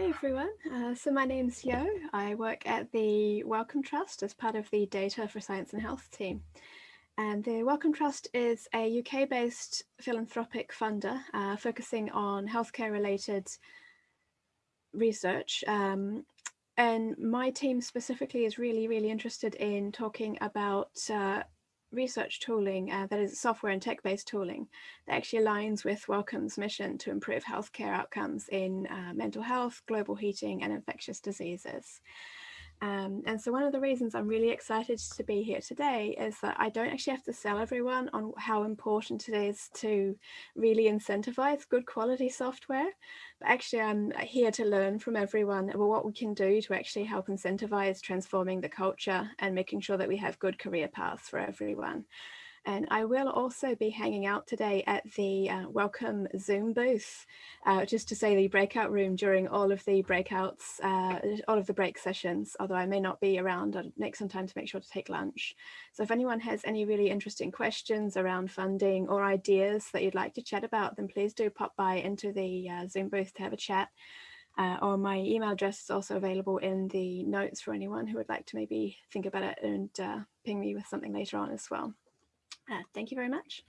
Hey everyone, uh, so my name's Yo. I work at the Wellcome Trust as part of the Data for Science and Health team. And the Wellcome Trust is a UK-based philanthropic funder uh, focusing on healthcare related research. Um, and my team specifically is really, really interested in talking about uh, research tooling uh, that is software and tech-based tooling that actually aligns with Wellcome's mission to improve healthcare outcomes in uh, mental health, global heating and infectious diseases. Um, and so one of the reasons I'm really excited to be here today is that I don't actually have to sell everyone on how important it is to really incentivize good quality software, but actually I'm here to learn from everyone about what we can do to actually help incentivize transforming the culture and making sure that we have good career paths for everyone. And I will also be hanging out today at the uh, Wellcome Zoom booth, uh, just to say the breakout room during all of the breakouts, uh, all of the break sessions, although I may not be around, I'll make some time to make sure to take lunch. So if anyone has any really interesting questions around funding or ideas that you'd like to chat about, then please do pop by into the uh, Zoom booth to have a chat. Uh, or my email address is also available in the notes for anyone who would like to maybe think about it and uh, ping me with something later on as well. Uh, thank you very much.